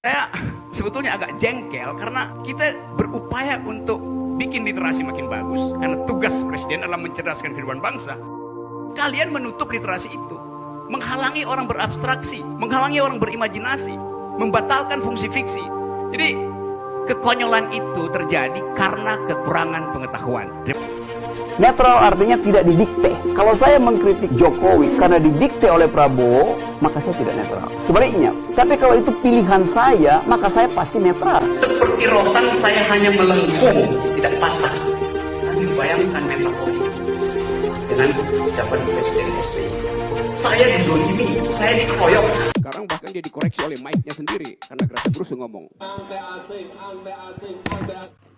Saya sebetulnya agak jengkel karena kita berupaya untuk bikin literasi makin bagus karena tugas presiden adalah mencerdaskan kehidupan bangsa. Kalian menutup literasi itu, menghalangi orang berabstraksi, menghalangi orang berimajinasi, membatalkan fungsi fiksi. Jadi kekonyolan itu terjadi karena kekurangan pengetahuan. Netral artinya tidak didikte. Kalau saya mengkritik Jokowi karena didikte oleh Prabowo, maka saya tidak netral. Sebaliknya, tapi kalau itu pilihan saya, maka saya pasti netral. Seperti rotan saya hanya melengkung, tidak patah. Kami bayangkan metafori dengan ucapan Presiden SBY. Saya dizolimi, saya dikeroyok. Sekarang bahkan dia dikoreksi oleh mic-nya sendiri karena Bruce ngomong. Ante asing, ante asing, ante asing.